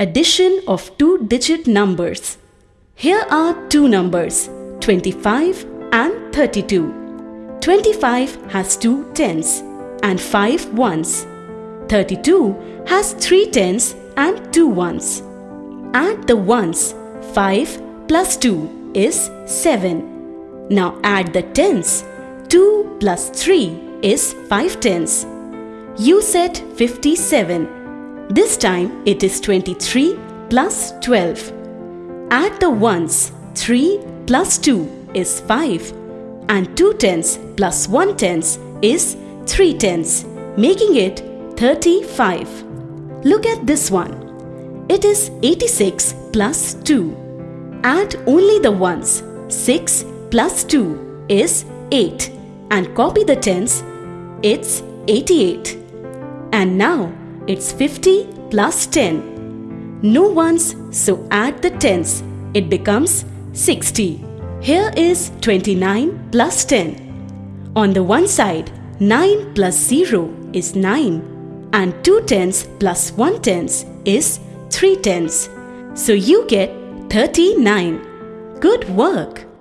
Addition of two-digit numbers. Here are two numbers 25 and 32. 25 has two tens and five ones. 32 has three tens and two ones. Add the ones. 5 plus 2 is 7. Now add the tens. 2 plus 3 is 5 tens. You said 57. This time it is 23 plus 12. Add the ones. 3 plus 2 is 5 and 2 tens plus 1 tens is 3 tens, making it 35. Look at this one. It is 86 plus 2. Add only the ones. 6 plus 2 is 8 and copy the tens. It's 88. And now it's 50 plus 10. No ones, so add the tens. It becomes 60. Here is 29 plus 10. On the one side, 9 plus 0 is 9 and 2 tens plus 1 tens is 3 tens. So you get 39. Good work!